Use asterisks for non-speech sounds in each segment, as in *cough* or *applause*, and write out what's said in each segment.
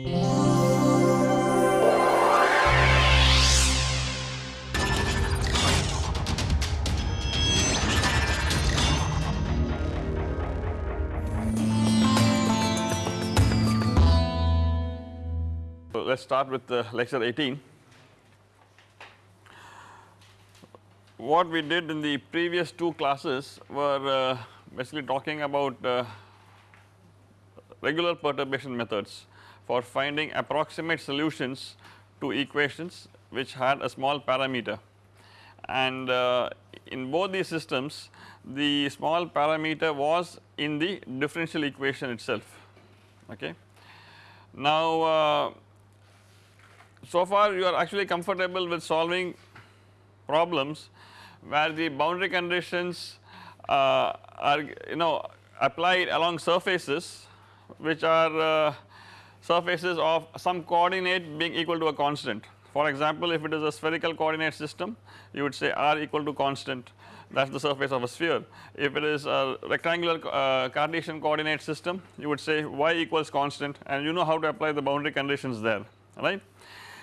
So, let us start with uh, lecture 18. What we did in the previous two classes were uh, basically talking about uh, regular perturbation methods for finding approximate solutions to equations which had a small parameter and uh, in both these systems the small parameter was in the differential equation itself okay. Now uh, so far you are actually comfortable with solving problems where the boundary conditions uh, are you know applied along surfaces which are uh, surfaces of some coordinate being equal to a constant. For example, if it is a spherical coordinate system you would say r equal to constant that is the surface of a sphere. If it is a rectangular uh, Cartesian coordinate system you would say y equals constant and you know how to apply the boundary conditions there right.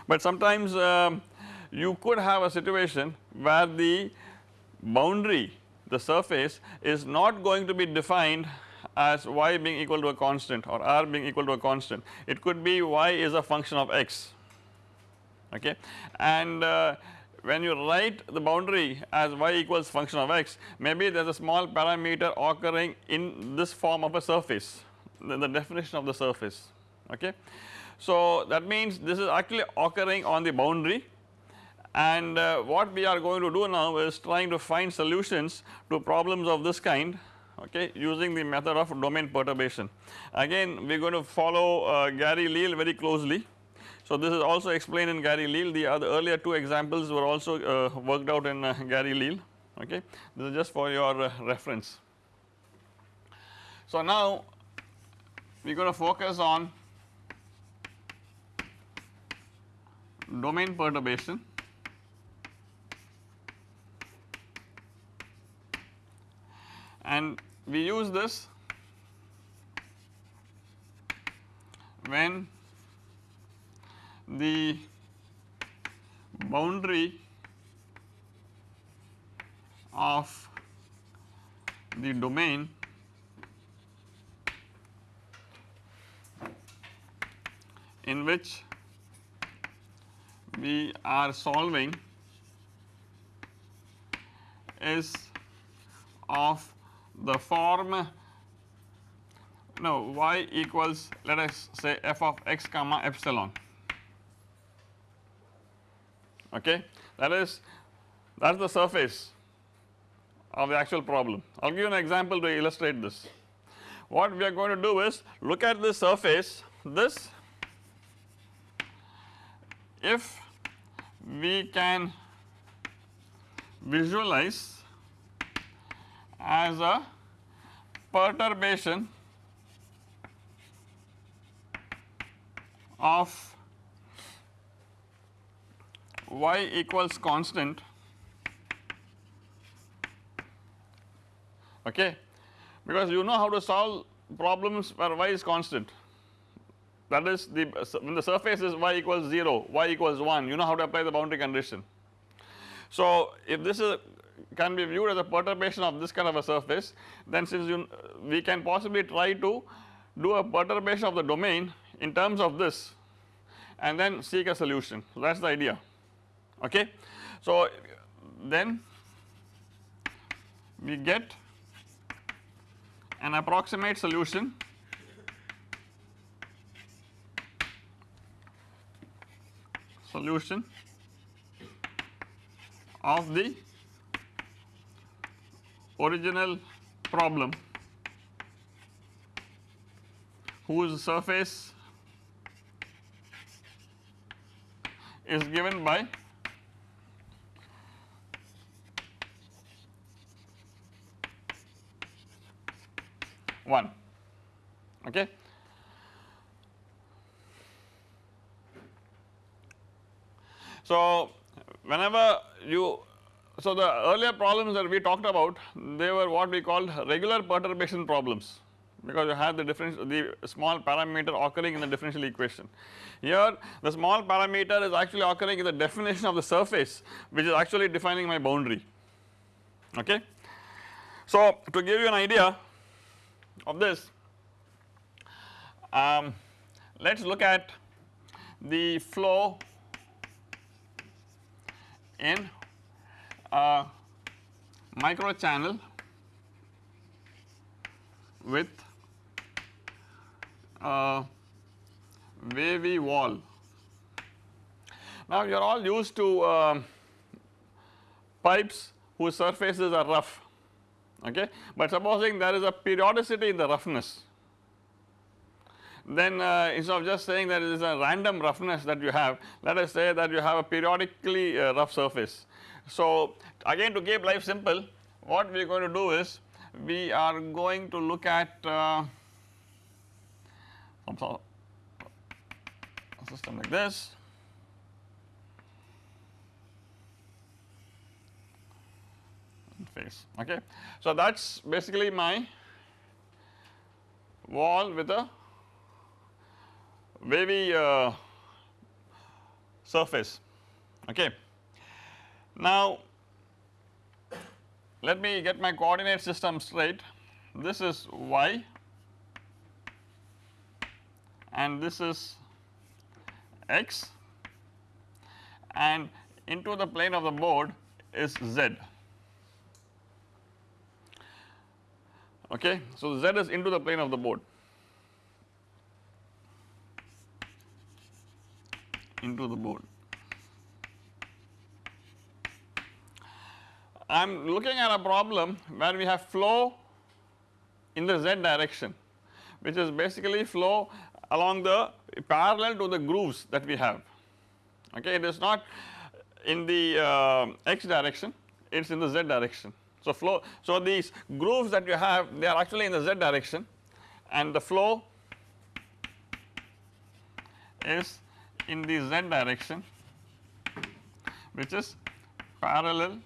But sometimes um, you could have a situation where the boundary the surface is not going to be defined as y being equal to a constant or r being equal to a constant. It could be y is a function of x okay? And uh, when you write the boundary as y equals function of x maybe there is a small parameter occurring in this form of a surface the, the definition of the surface okay. So that means this is actually occurring on the boundary. And uh, what we are going to do now is trying to find solutions to problems of this kind okay using the method of domain perturbation. Again we are going to follow uh, Gary Leal very closely. So this is also explained in Gary Leal the other earlier two examples were also uh, worked out in uh, Gary Leal okay this is just for your uh, reference. So now we are going to focus on domain perturbation and we use this when the boundary of the domain in which we are solving is of the form no y equals let us say f of x comma epsilon okay that is that is the surface of the actual problem. I will give you an example to illustrate this. What we are going to do is look at this surface this if we can visualize as a perturbation of y equals constant. Okay? Because you know how to solve problems where y is constant. That is the when the surface is y equals 0 y equals 1 you know how to apply the boundary condition. So if this is can be viewed as a perturbation of this kind of a surface then since you we can possibly try to do a perturbation of the domain in terms of this and then seek a solution. So that is the idea. Okay. So then we get an approximate solution. Solution of the original problem. Whose surface? Is given by one. Okay. So whenever you so the earlier problems that we talked about they were what we called regular perturbation problems because you have the difference the small parameter occurring in the differential equation. Here the small parameter is actually occurring in the definition of the surface which is actually defining my boundary okay. So to give you an idea of this um, let us look at the flow in a micro channel with a wavy wall. Now you are all used to uh, pipes whose surfaces are rough okay, but supposing there is a periodicity in the roughness then uh, instead of just saying that it is a random roughness that you have let us say that you have a periodically uh, rough surface. So again to keep life simple what we are going to do is we are going to look at uh, some system like this face okay. So that is basically my wall with a wavy uh, surface okay. Now let me get my coordinate system straight this is y and this is x and into the plane of the board is z okay. So z is into the plane of the board into the board. I am looking at a problem where we have flow in the z direction which is basically flow along the parallel to the grooves that we have okay it is not in the uh, x direction it is in the z direction. So flow so these grooves that you have they are actually in the z direction and the flow is in the z direction which is parallel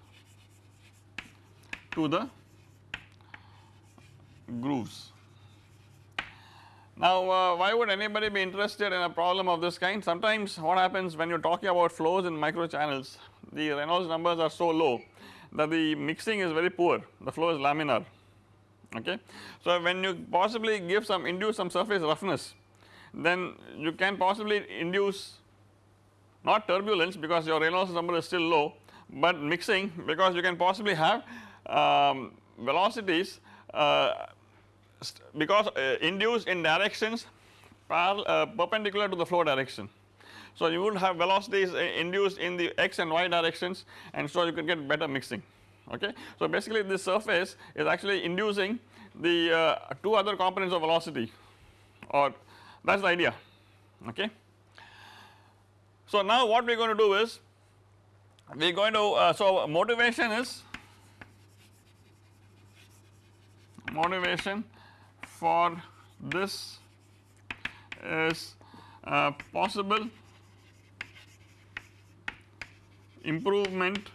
to the grooves. Now uh, why would anybody be interested in a problem of this kind sometimes what happens when you are talking about flows in micro channels the Reynolds numbers are so low that the mixing is very poor the flow is laminar okay. So when you possibly give some induce some surface roughness then you can possibly induce not turbulence because your Reynolds number is still low but mixing because you can possibly have um, velocities uh, because uh, induced in directions uh, perpendicular to the flow direction. So you would have velocities induced in the x and y directions and so you can get better mixing okay. So basically this surface is actually inducing the uh, two other components of velocity or that is the idea okay. So now what we are going to do is we are going to uh, so motivation is motivation for this is uh, possible improvement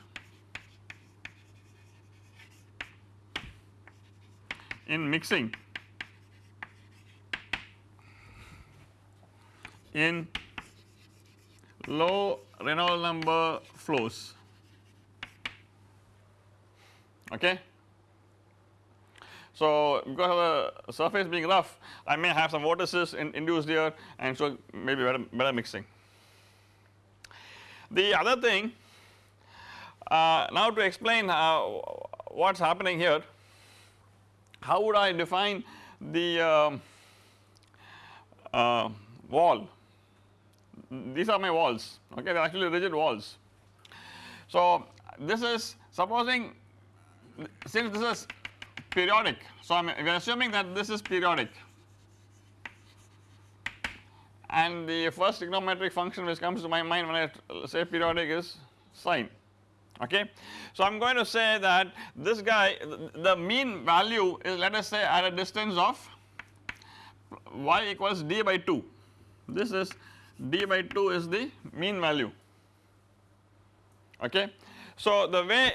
in mixing in low Reynolds number flows okay. So because of the surface being rough I may have some vortices in, induced here and so maybe better, better mixing. The other thing uh, now to explain what is happening here how would I define the um, uh, wall these are my walls okay they are actually rigid walls. So this is supposing since this is periodic. So I am we are assuming that this is periodic. And the first trigonometric function which comes to my mind when I say periodic is sine. Okay. So I am going to say that this guy the mean value is let us say at a distance of y equals d by 2 this is d by 2 is the mean value. Okay. So the way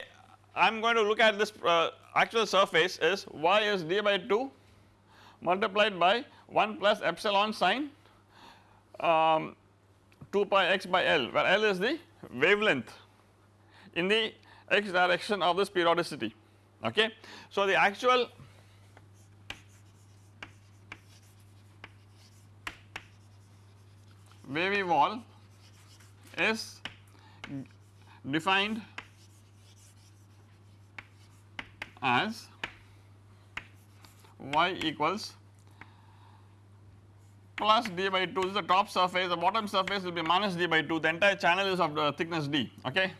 I am going to look at this uh, actual surface is y is d by 2 multiplied by 1 plus epsilon sine um, 2 pi x by L where L is the wavelength in the x direction of this periodicity okay. So the actual wavy wall is defined as y equals plus d by 2 this is the top surface. The bottom surface will be minus d by 2 the entire channel is of the thickness d. Okay.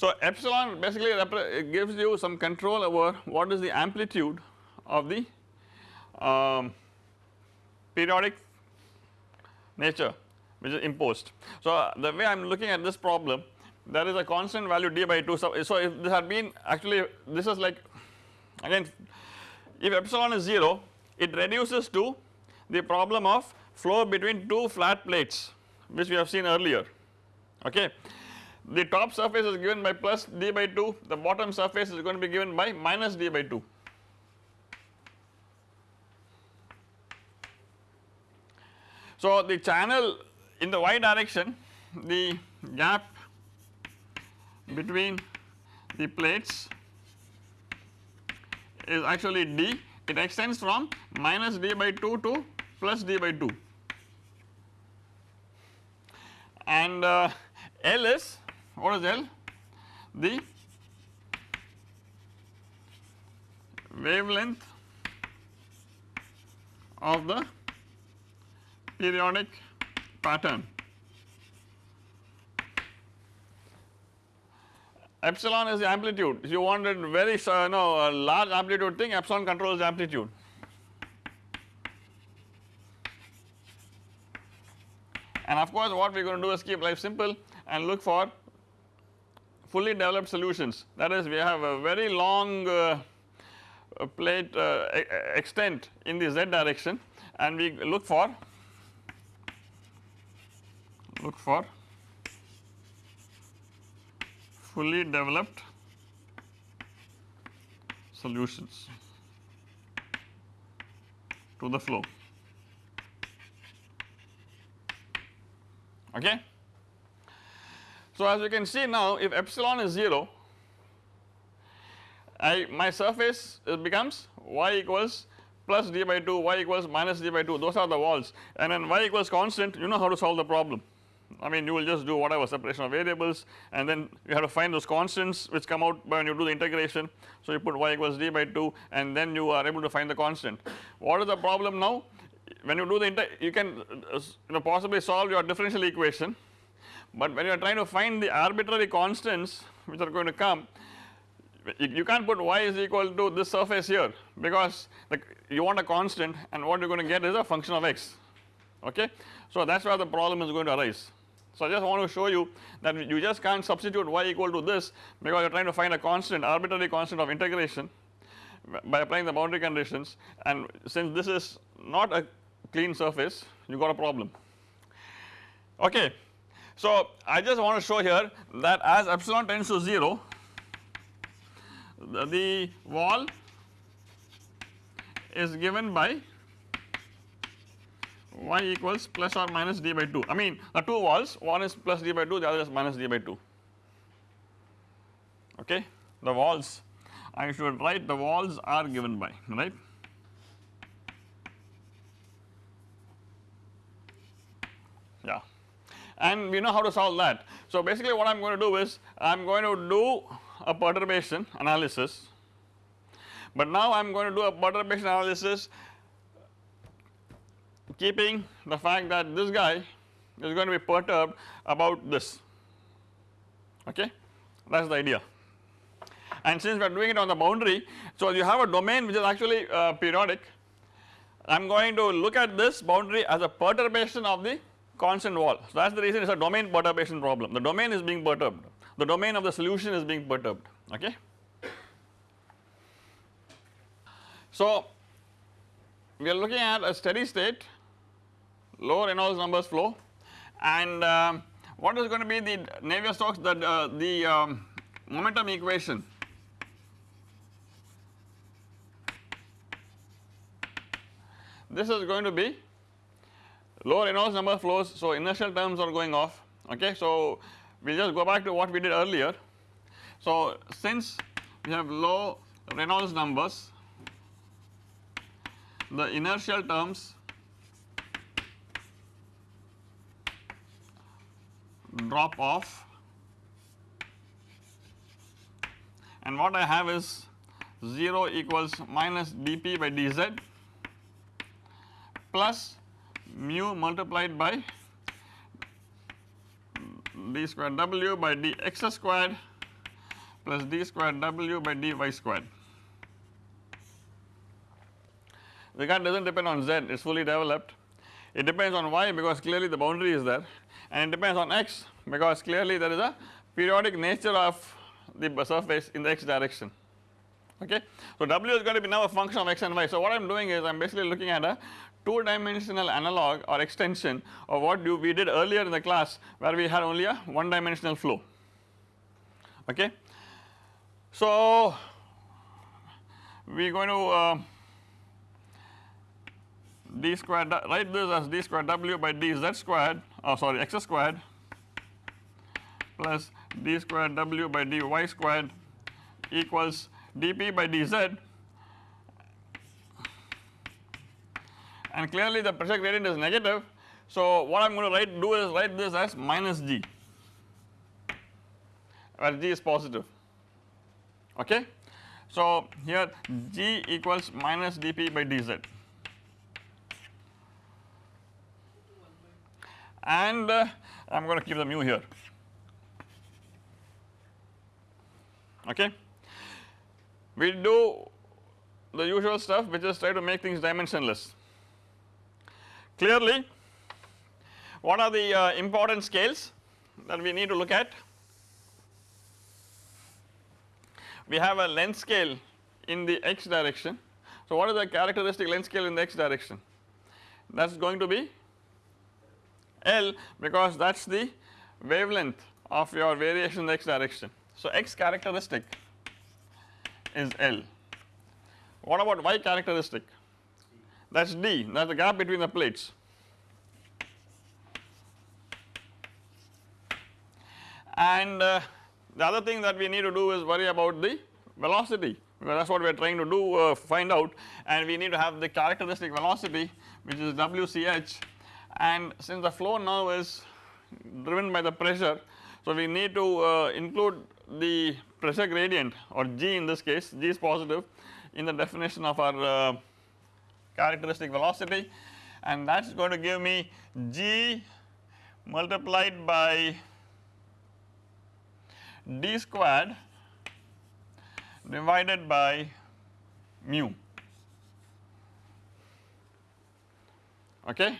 So epsilon basically gives you some control over what is the amplitude of the um, periodic nature which is imposed. So the way I am looking at this problem there is a constant value d by 2 so, so if this had been actually this is like again if epsilon is 0 it reduces to the problem of flow between two flat plates which we have seen earlier. Okay the top surface is given by plus d by 2 the bottom surface is going to be given by minus d by 2. So the channel in the y direction the gap between the plates is actually d. It extends from minus d by 2 to plus d by 2 and uh, L is what is L? The wavelength of the periodic pattern. Epsilon is the amplitude. If you wanted very uh, no a large amplitude thing, epsilon controls the amplitude. And of course, what we are going to do is keep life simple and look for fully developed solutions that is we have a very long uh, plate uh, extent in the z direction and we look for look for fully developed solutions to the flow okay. So as you can see now if epsilon is 0 I my surface becomes y equals plus d by 2 y equals minus d by 2 those are the walls and when y equals constant you know how to solve the problem I mean you will just do whatever separation of variables and then you have to find those constants which come out when you do the integration. So you put y equals d by 2 and then you are able to find the constant. What is the problem now? When you do the you can uh, you know possibly solve your differential equation but when you are trying to find the arbitrary constants which are going to come you, can't put y is equal to this surface here because the, you want a constant and what you are going to get is a function of x okay. So that is where the problem is going to arise. So I just want to show you that you just can't substitute y equal to this because you are trying to find a constant arbitrary constant of integration by applying the boundary conditions and since this is not a clean surface you got a problem okay. So I just want to show here that as epsilon tends to 0 the, the wall is given by y equals plus or minus d by 2 I mean the two walls one is plus d by 2 the other is minus d by 2 okay? The walls I should write the walls are given by right yeah and we know how to solve that. So basically what I am going to do is I am going to do a perturbation analysis. But now I am going to do a perturbation analysis keeping the fact that this guy is going to be perturbed about this. Okay? That is the idea. And since we are doing it on the boundary so you have a domain which is actually uh, periodic. I am going to look at this boundary as a perturbation of the constant wall. So that is the reason it is a domain perturbation problem. The domain is being perturbed, the domain of the solution is being perturbed, okay. So we are looking at a steady state low Reynolds numbers flow and um, what is going to be the Navier-Stokes the, uh, the um, momentum equation this is going to be low Reynolds number flows so inertial terms are going off okay? So we just go back to what we did earlier. So since we have low Reynolds numbers the inertial terms drop off. And what I have is 0 equals minus dp by dz plus mu multiplied by d square w by dx squared plus d square w by dy squared. The gun does not depend on z it is fully developed it depends on y because clearly the boundary is there and it depends on x because clearly there is a periodic nature of the surface in the x direction okay. So w is going to be now a function of x and y so what I am doing is I am basically looking at a 2 dimensional analog or extension of what we did earlier in the class where we had only a 1 dimensional flow okay. So we are going to uh, d squared write this as d squared w by dz squared oh sorry x squared plus d squared w by dy squared equals dp by dz and clearly the pressure gradient is negative. So what I am going to write do is write this as minus g where g is positive okay. So here g equals minus dp by dz and uh, I am going to keep the mu here okay. We do the usual stuff which is try to make things dimensionless Clearly what are the uh, important scales that we need to look at? We have a length scale in the x direction. So what is the characteristic length scale in the x direction? That is going to be L because that is the wavelength of your variation in the x direction. So x characteristic is L. What about y characteristic? That is D that is the gap between the plates. And uh, the other thing that we need to do is worry about the velocity because that is what we are trying to do uh, find out and we need to have the characteristic velocity which is WCH and since the flow now is driven by the pressure so we need to uh, include the pressure gradient or G in this case G is positive in the definition of our uh, characteristic velocity and that is going to give me g multiplied by d squared divided by mu okay.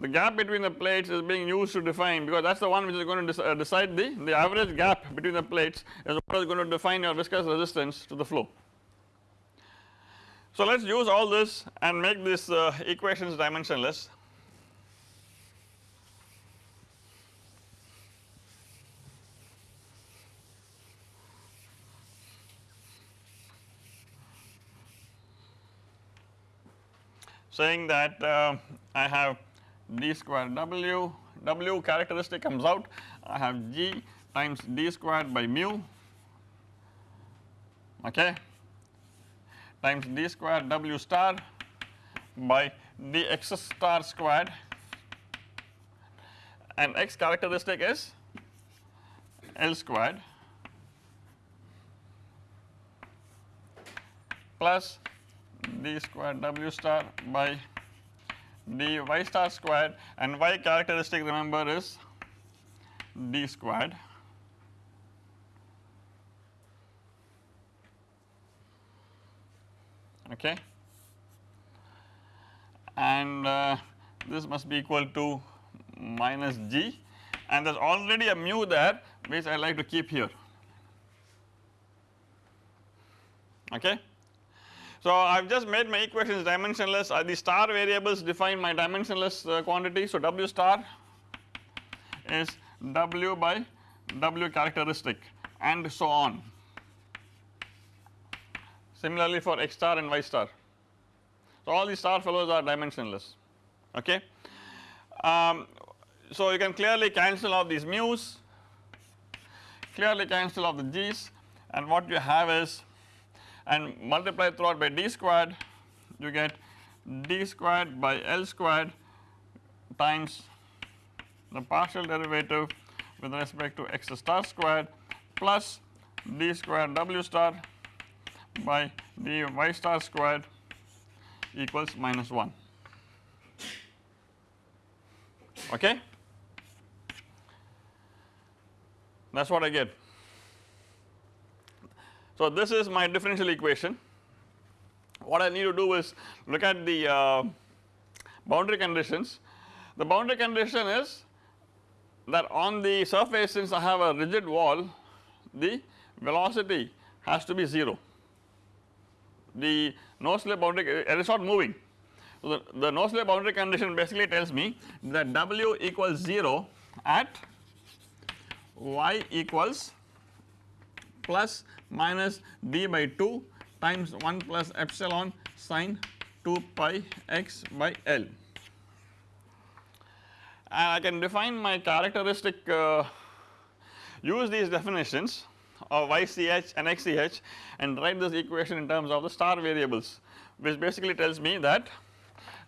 The gap between the plates is being used to define because that is the one which is going to uh, decide the, the average gap between the plates is what is going to define your viscous resistance to the flow. So let us use all this and make these uh, equations dimensionless. saying that uh, I have d square w, w characteristic comes out. I have g times d squared by mu. Okay times d square w star by dx star squared. And x characteristic is L squared plus d square w star by dy star squared. And y characteristic remember is d squared okay and uh, this must be equal to minus g and there is already a mu there which I like to keep here okay. So I have just made my equations dimensionless uh, the star variables define my dimensionless uh, quantity. So W star is W by W characteristic and so on. Similarly for X star and Y star. So all these star fellows are dimensionless okay. Um, so you can clearly cancel off these mu's, clearly cancel off the g's and what you have is and multiply throughout by d squared you get d squared by L squared times the partial derivative with respect to x star squared plus d squared w star by d y star squared equals minus 1 okay. That is what I get. So this is my differential equation. What I need to do is look at the uh, boundary conditions. The boundary condition is that on the surface since I have a rigid wall the velocity has to be 0. The no slip boundary it is not moving. So the, the no slip boundary condition basically tells me that W equals 0 at y equals plus minus d by 2 times 1 plus epsilon sine 2 pi x by L. And I can define my characteristic uh, use these definitions of ych and xch and write this equation in terms of the star variables which basically tells me that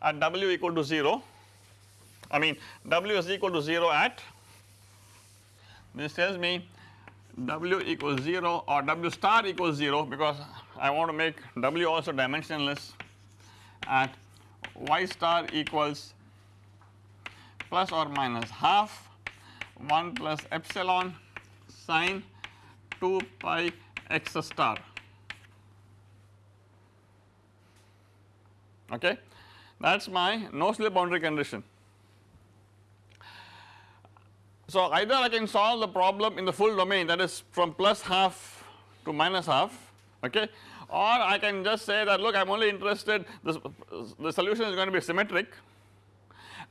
at w equal to 0 I mean w is equal to 0 at this tells me w equals 0 or w star equals 0 because I want to make w also dimensionless at y star equals plus or minus half 1 plus epsilon sine 2 pi x star okay that is my no slip boundary condition. So either I can solve the problem in the full domain that is from plus half to minus half okay or I can just say that look I am only interested this the solution is going to be symmetric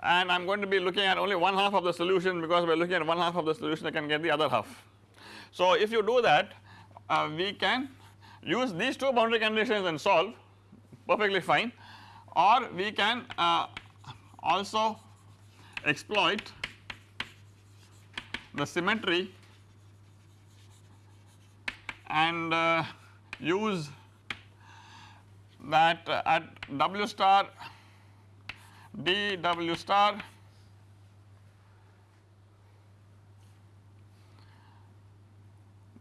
and I am going to be looking at only one half of the solution because are looking at one half of the solution I can get the other half. So if you do that uh, we can use these two boundary conditions and solve perfectly fine. Or we can uh, also exploit the symmetry and uh, use that at W star d W star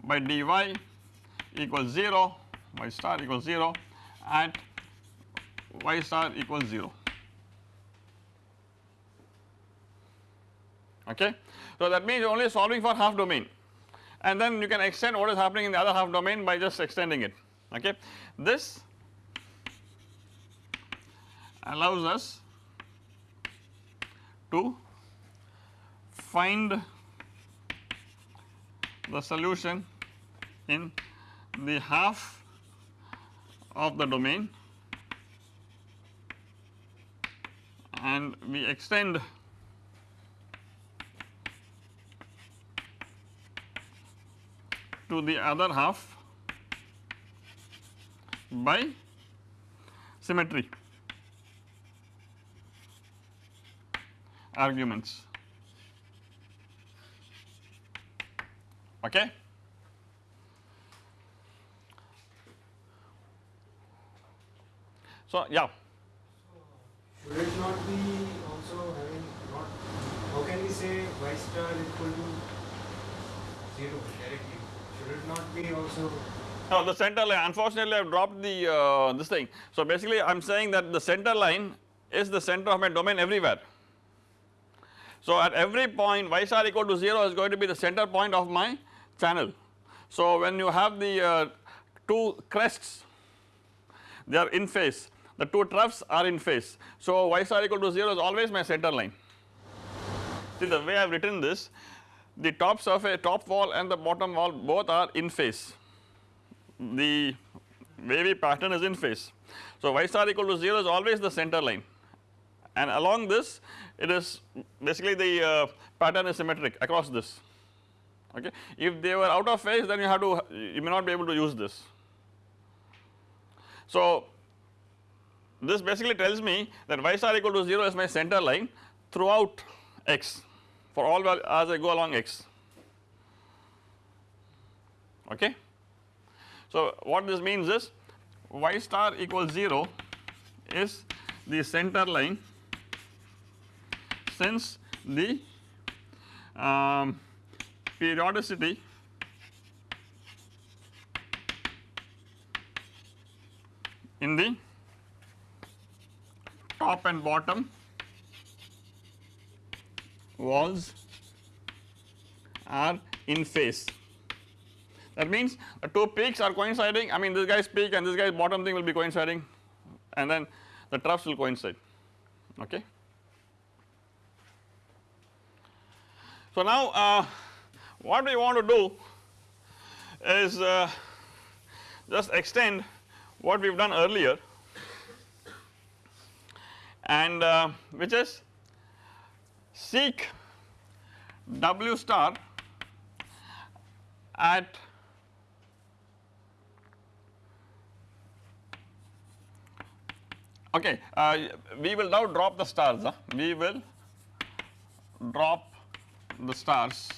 by dy equals 0 y star equals 0 at y star equals 0 okay. So that means only solving for half domain and then you can extend what is happening in the other half domain by just extending it okay. This allows us to find the solution in the half of the domain and we extend to the other half by symmetry arguments okay. So yeah Should it not be also having not, how can we say y star equal to 0 directly? Should it not be also no, the center line unfortunately I have dropped the uh, this thing. So basically I am saying that the center line is the center of my domain everywhere. So at every point y star equal to 0 is going to be the center point of my channel. So when you have the uh, two crests they are in phase the two troughs are in phase. So y star equal to 0 is always my center line. See the way I have written this the top surface top wall and the bottom wall both are in phase the wavy pattern is in phase. So y star equal to 0 is always the center line and along this it is basically the uh, pattern is symmetric across this okay. If they were out of phase then you have to you may not be able to use this. So this basically tells me that y star equal to 0 is my center line throughout x for all as I go along x okay. So what this means is y star equals 0 is the center line since the um, periodicity in the top and bottom walls are in phase. That means the two peaks are coinciding I mean this guy's peak and this guy's bottom thing will be coinciding and then the troughs will coincide okay. So now uh, what we want to do is uh, just extend what we have done earlier and uh, which is seek W star at okay uh, we will now drop the stars we will drop the stars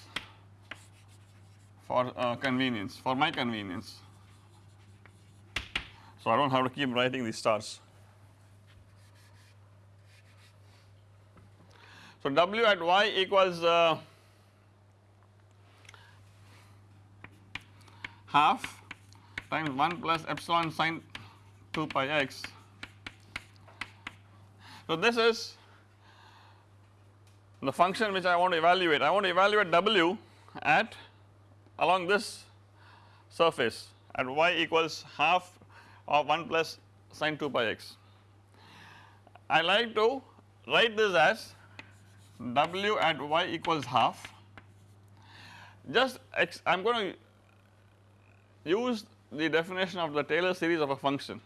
for uh, convenience for my convenience so I do not have to keep writing these stars. So W at y equals uh, half times 1 plus epsilon sine 2 pi x. So this is the function which I want to evaluate. I want to evaluate W at along this surface at y equals half of 1 plus sine 2 pi x. I like to write this as w at y equals half just x I am going to use the definition of the Taylor series of a function.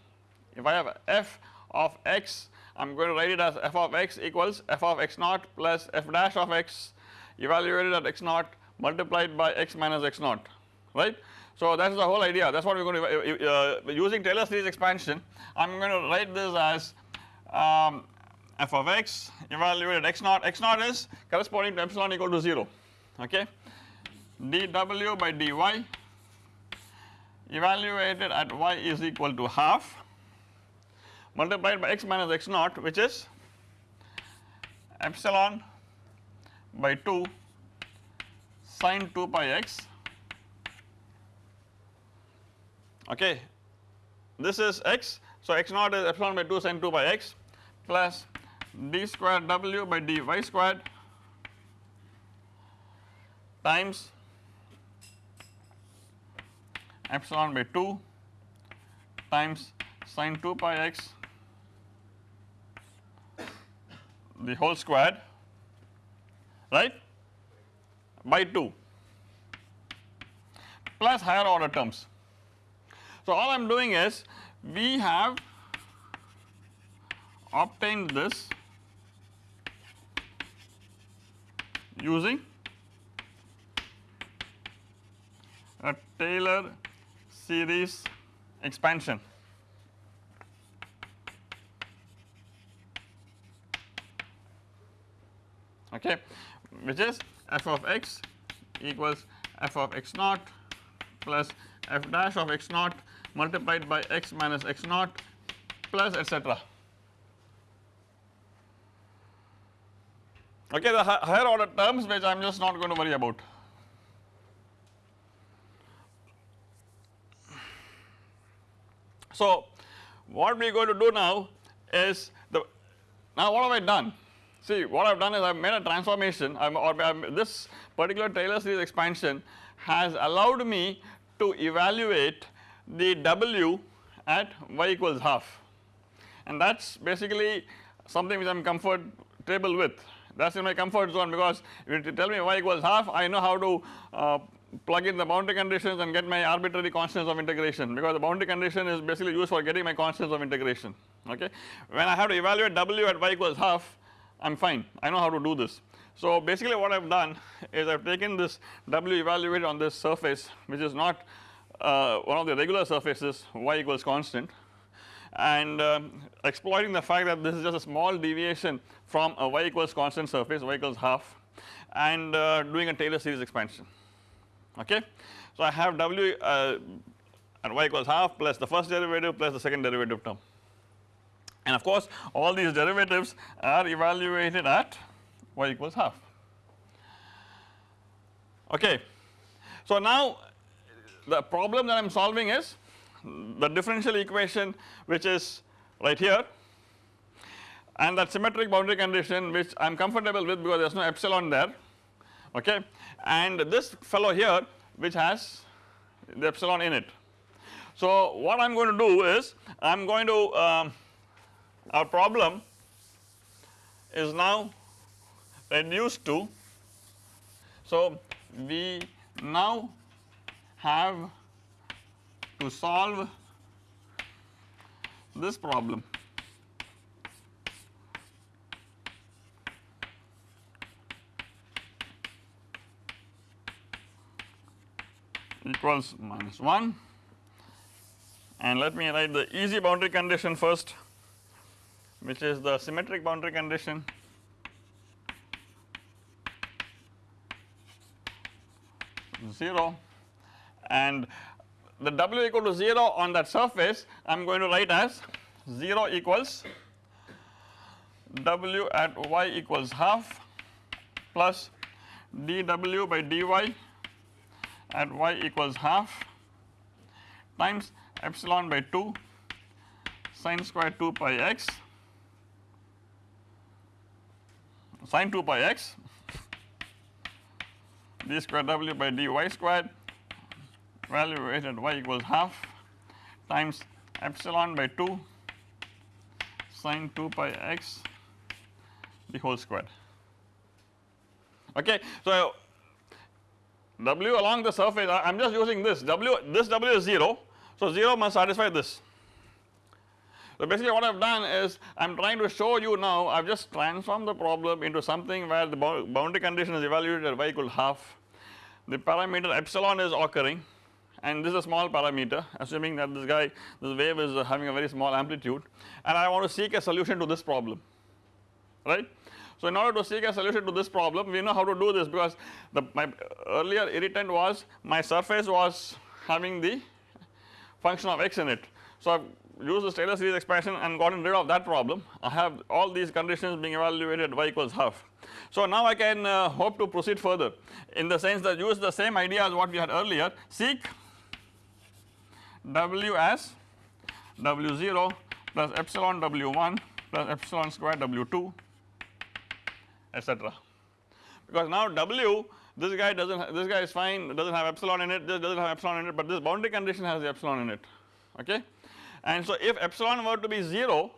If I have f of x I am going to write it as f of x equals f of x naught plus f dash of x evaluated at x naught multiplied by x minus x naught right. So that is the whole idea that is what we are going to uh, uh, using Taylor series expansion I am going to write this as um, f of x evaluated x naught, x naught is corresponding to epsilon equal to 0 okay? dw by dy evaluated at y is equal to half multiplied by x minus x naught which is epsilon by 2 sine 2 pi x. Okay? This is x so x naught is epsilon by 2 sine 2 pi x plus d square w by dy squared times epsilon by 2 times sine 2 pi x the whole squared right by 2 plus higher order terms. So all I am doing is we have obtained this using a Taylor series expansion. okay which is f of x equals f of x naught plus f dash of x naught multiplied by x minus x naught plus etc. Okay, the higher order terms which I am just not going to worry about. So, what we are going to do now is the now what have I done? See what I have done is I have made a transformation I'm, or I'm, this particular Taylor series expansion has allowed me to evaluate the W at y equals half and that is basically something which I am comfortable with that is in my comfort zone because if you tell me y equals half I know how to uh, plug in the boundary conditions and get my arbitrary constants of integration because the boundary condition is basically used for getting my constants of integration okay. When I have to evaluate w at y equals half I am fine I know how to do this. So basically what I have done is I have taken this w evaluated on this surface which is not uh, one of the regular surfaces y equals constant and um, exploiting the fact that this is just a small deviation from a y equals constant surface y equals half and uh, doing a Taylor series expansion okay. So I have w uh, at y equals half plus the first derivative plus the second derivative term and of course all these derivatives are evaluated at y equals half okay. So now the problem that I am solving is the differential equation which is right here and that symmetric boundary condition which I am comfortable with because there is no epsilon there okay and this fellow here which has the epsilon in it. So what I am going to do is I am going to um, our problem is now reduced to so we now have to solve this problem. Equals minus 1 and let me write the easy boundary condition first which is the symmetric boundary condition. Zero. And the w equal to 0 on that surface I am going to write as 0 equals w at y equals half plus dw by dy at y equals half times epsilon by 2 sine square 2 pi x. Sine 2 pi x d square w by dy squared value at y equals half times epsilon by 2 sine 2 pi x the whole square okay. So w along the surface I am just using this w this w is 0 so 0 must satisfy this. So basically what I have done is I am trying to show you now I have just transformed the problem into something where the boundary condition is evaluated at y equal half the parameter epsilon is occurring and this is a small parameter assuming that this guy this wave is having a very small amplitude and I want to seek a solution to this problem right. So in order to seek a solution to this problem we know how to do this because the my earlier irritant was my surface was having the function of x in it. So I have used the Taylor series expansion and gotten rid of that problem I have all these conditions being evaluated y equals half. So now I can uh, hope to proceed further in the sense that use the same idea as what we had earlier seek w as w0 plus epsilon w1 plus epsilon square w2 etc. Because now w this guy does not this guy is fine does not have epsilon in it this does not have epsilon in it but this boundary condition has the epsilon in it okay. And so if epsilon were to be 0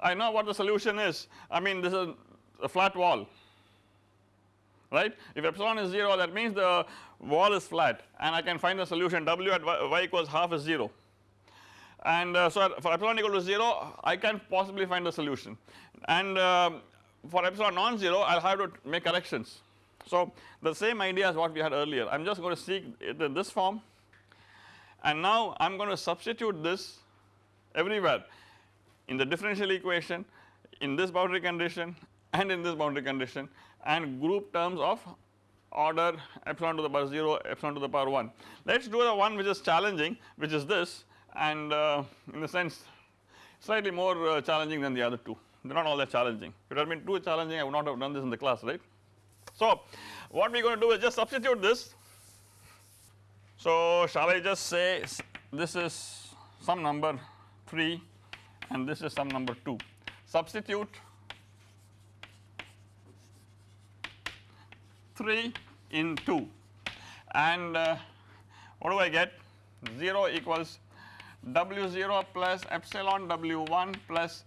I know what the solution is I mean this is a flat wall right? If epsilon is 0 that means the wall is flat and I can find the solution. W at y, y equals half is 0 and uh, so for epsilon equal to 0 I can possibly find the solution. And uh, for epsilon non-zero I will have to make corrections. So the same idea as what we had earlier. I am just going to seek it in this form and now I am going to substitute this everywhere. In the differential equation in this boundary condition and in this boundary condition and group terms of order epsilon to the power 0 epsilon to the power 1. Let us do the one which is challenging which is this and uh, in the sense slightly more uh, challenging than the other two they are not all that challenging if it had been too challenging I would not have done this in the class right. So what we are going to do is just substitute this so shall I just say this is some number 3 and this is some number 2 substitute 3 in 2 and uh, what do I get? 0 equals w0 plus epsilon w1 plus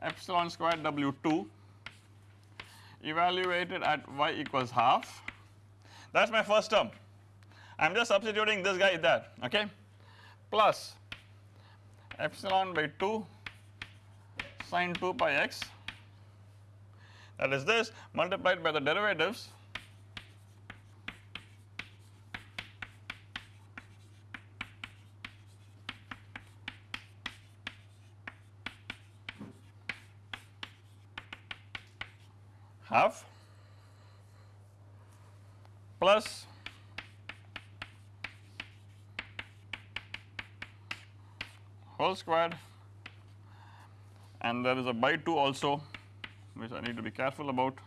epsilon square w2 evaluated at y equals half. That is my first term. I am just substituting this guy there okay? Plus epsilon by 2 sine 2 pi x. That is this multiplied by the derivatives half. Plus. Whole squared. And there is a by 2 also which I need to be careful about.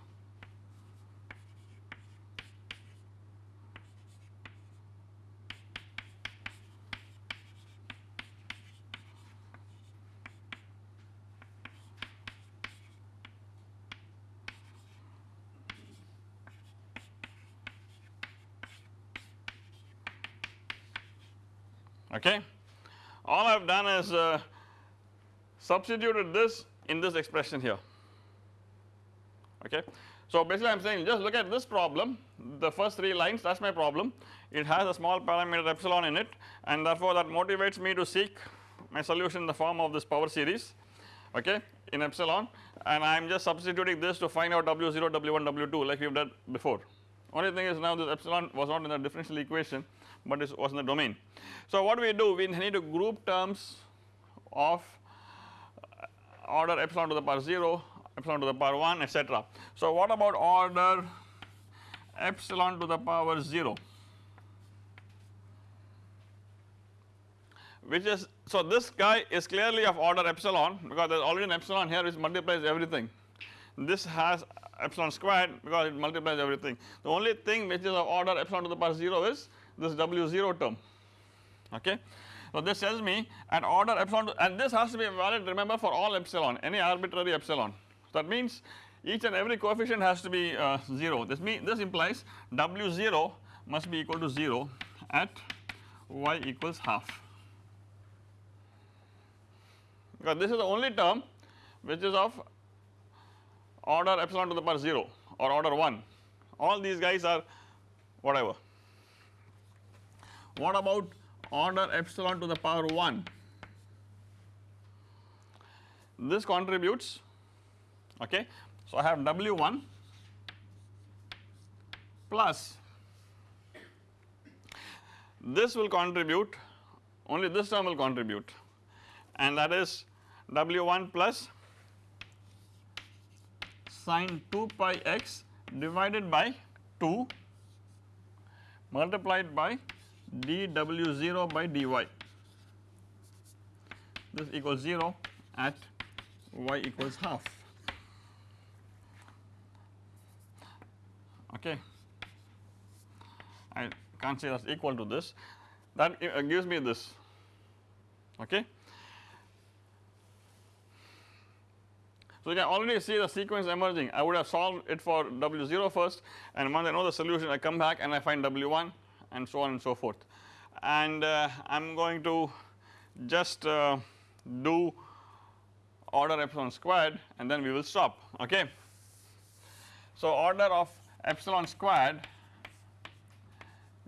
Okay. All I have done is uh, substituted this in this expression here okay. So basically I am saying just look at this problem the first 3 lines that is my problem it has a small parameter epsilon in it and therefore that motivates me to seek my solution in the form of this power series okay in epsilon and I am just substituting this to find out W0, W1, W2 like we have done before. Only thing is now this epsilon was not in the differential equation but it was in the domain. So what we do we need to group terms of uh, order epsilon to the power 0 epsilon to the power 1 etc. So what about order epsilon to the power 0 which is so this guy is clearly of order epsilon because there is already an epsilon here which multiplies everything this has epsilon squared because it multiplies everything the only thing which is of order epsilon to the power 0 is this W0 term okay. So this tells me at order epsilon and this has to be valid remember for all epsilon any arbitrary epsilon that means each and every coefficient has to be uh, 0 this means this implies W0 must be equal to 0 at y equals half because this is the only term which is of order epsilon to the power 0 or order 1 all these guys are whatever. What about order epsilon to the power 1 this contributes okay. So I have W1 plus this will contribute only this term will contribute and that is W1 plus sine 2 pi x divided by 2 multiplied by dw0 by dy. This equals 0 at y equals half. Okay. I can't say that is equal to this. That uh, gives me this. Okay. So you can already see the sequence emerging. I would have solved it for W0 first and once I know the solution. I come back and I find W1 and so on and so forth. And uh, I am going to just uh, do order epsilon squared and then we will stop okay. So order of epsilon squared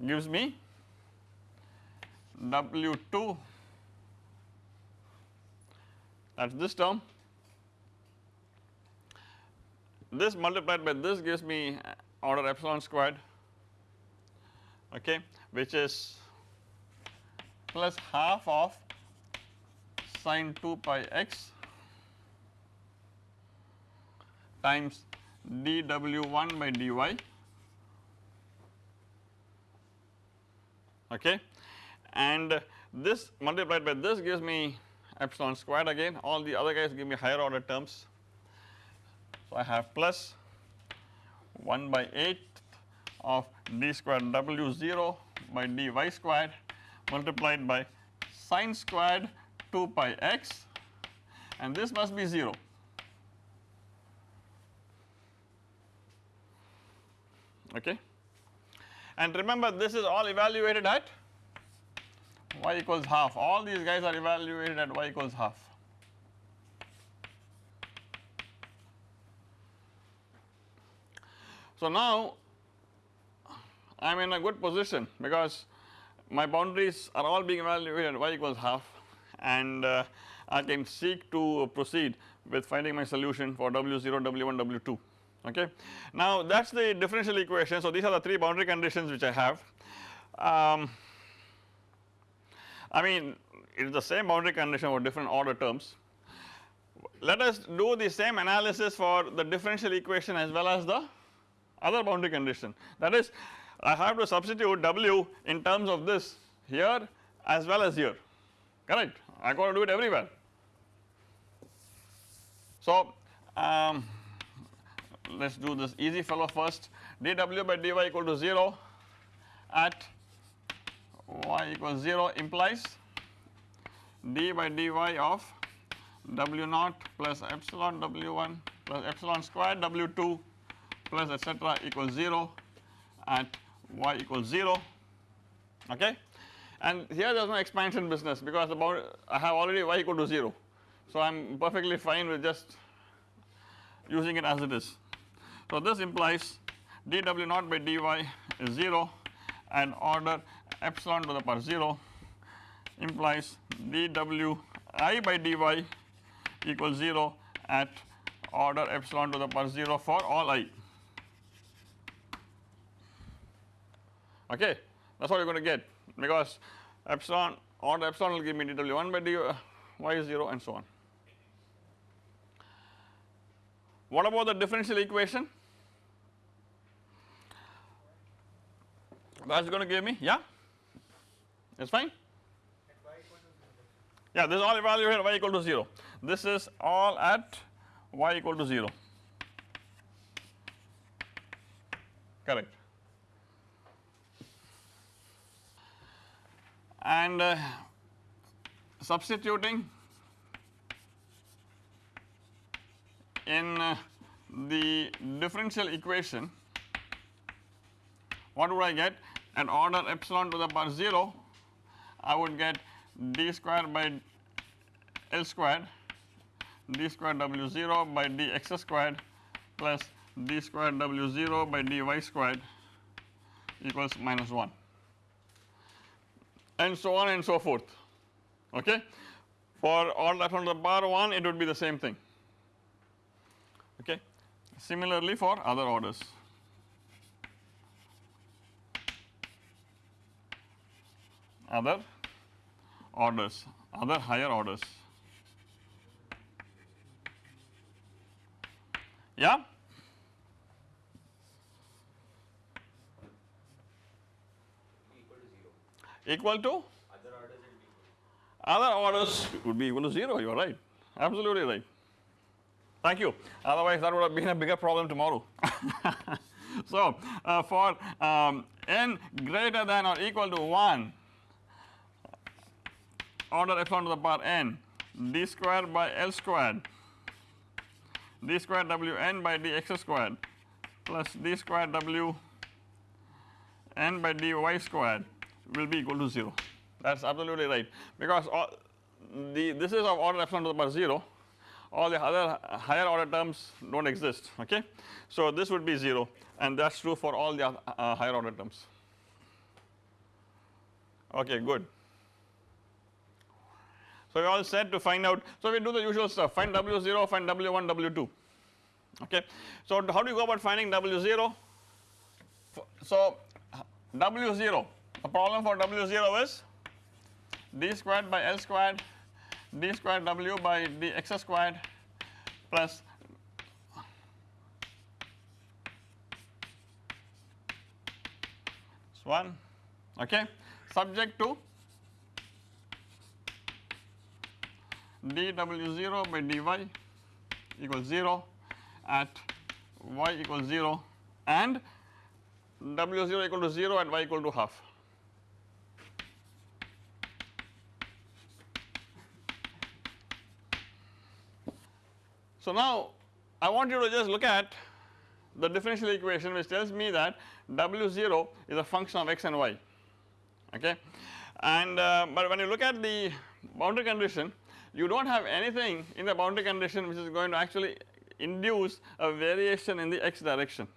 gives me W2 that is this term. This multiplied by this gives me order epsilon squared okay which is plus half of sine 2 pi x times dw1 by dy okay and this multiplied by this gives me epsilon squared again all the other guys give me higher order terms. So I have plus 1 by 8 of d squared w 0 by dy squared multiplied by sine squared 2 pi x and this must be 0 okay. And remember this is all evaluated at y equals half all these guys are evaluated at y equals half. So now I am in a good position because my boundaries are all being evaluated y equals half and uh, I can seek to proceed with finding my solution for W0, W1, W2 okay. Now that is the differential equation so these are the 3 boundary conditions which I have. Um, I mean it is the same boundary condition for different order terms. Let us do the same analysis for the differential equation as well as the other boundary condition that is I have to substitute W in terms of this here as well as here. Correct? I got to do it everywhere. So um, let us do this easy fellow. First dw by dy equal to 0 at y equals 0 implies d by dy of w naught plus epsilon w1 plus epsilon squared w2 plus etc equals 0 at y equals 0 okay? And here there is no expansion business because about I have already y equal to 0 so I am perfectly fine with just using it as it is. So this implies dw naught by dy is 0 and order epsilon to the power 0 implies dw i by dy equals 0 at order epsilon to the power 0 for all i okay that is what you are going to get because epsilon order epsilon will give me dw1 by dy uh, y 0 and so on. What about the differential equation? That is going to give me yeah? It is fine? Yeah this is all evaluated at y equal to 0 this is all at y equal to 0 correct and uh, substituting in uh, the differential equation what would I get? At order epsilon to the power 0 I would get d square by L squared d square W 0 by dx squared plus d square W 0 by dy squared equals minus 1 and so on and so forth okay. For all epsilon to the power 1 it would be the same thing okay. Similarly for other orders. Other orders, other higher orders. Yeah? Equal to? Other orders would be equal to 0, you are right, absolutely right. Thank you. Otherwise, that would have been a bigger problem tomorrow. *laughs* so, uh, for um, n greater than or equal to 1, order epsilon to the power n, d squared by L squared, d squared w n by dx squared plus d squared w n by dy squared will be equal to 0. That is absolutely right because the this is of order epsilon to the power 0 all the other higher order terms do not exist okay. So this would be 0 and that is true for all the uh, higher order terms okay good. So we all said to find out so we do the usual stuff find W0 find W1 W2 okay. So how do you go about finding W0 so W0 the problem for W0 is d squared by L squared d squared w by dx squared plus this one okay? Subject to dw0 by dy equals 0 at y equals 0 and w0 equal to 0 and y equal to half So now I want you to just look at the differential equation which tells me that W0 is a function of x and y okay and uh, but when you look at the boundary condition you do not have anything in the boundary condition which is going to actually induce a variation in the x direction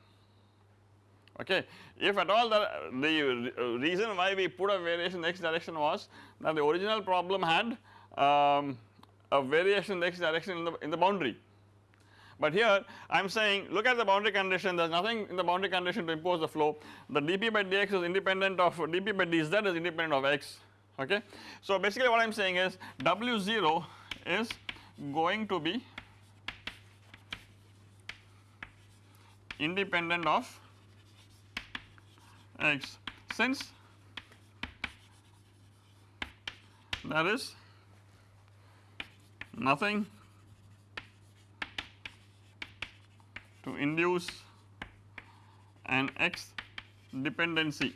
okay. If at all the, the reason why we put a variation in the x direction was that the original problem had um, a variation in the x direction in the, in the boundary. But here I am saying look at the boundary condition. There is nothing in the boundary condition to impose the flow. The dp by dx is independent of dp by dz is independent of x okay. So basically what I am saying is W0 is going to be independent of x. Since there is nothing to induce an x dependency.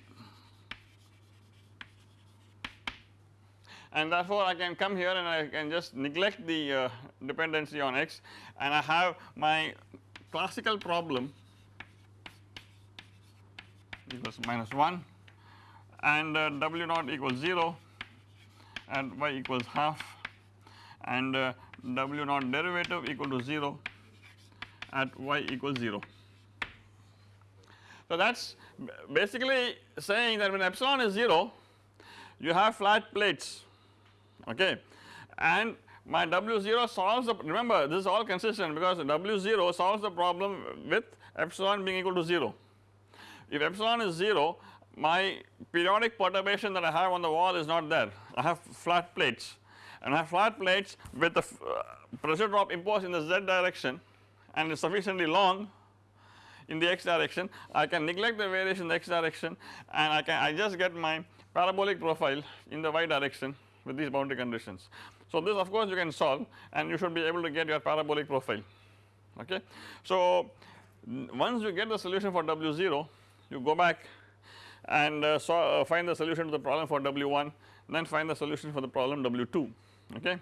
And therefore I can come here and I can just neglect the uh, dependency on x. And I have my classical problem equals minus 1 and uh, w naught equals 0 and y equals half and uh, w naught derivative equal to 0 at y equals 0. So that is basically saying that when epsilon is 0 you have flat plates okay and my W0 solves the remember this is all consistent because W0 solves the problem with epsilon being equal to 0. If epsilon is 0 my periodic perturbation that I have on the wall is not there I have flat plates and I have flat plates with the uh, pressure drop imposed in the z direction and is sufficiently long in the x direction I can neglect the variation in the x direction and I can I just get my parabolic profile in the y direction with these boundary conditions. So this of course you can solve and you should be able to get your parabolic profile okay. So once you get the solution for W0 you go back and uh, so, uh, find the solution to the problem for W1 then find the solution for the problem W2 okay.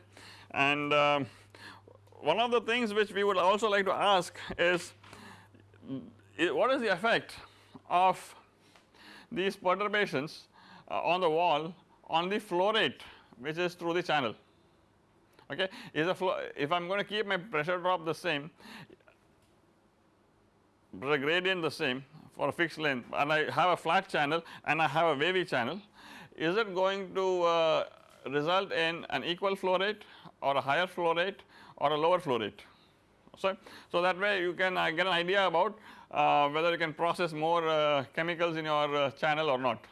And uh, one of the things which we would also like to ask is what is the effect of these perturbations uh, on the wall on the flow rate which is through the channel? Okay is the flow if I am going to keep my pressure drop the same the gradient the same for a fixed length and I have a flat channel and I have a wavy channel is it going to uh, result in an equal flow rate or a higher flow rate or a lower flow rate. So, so that way you can uh, get an idea about uh, whether you can process more uh, chemicals in your uh, channel or not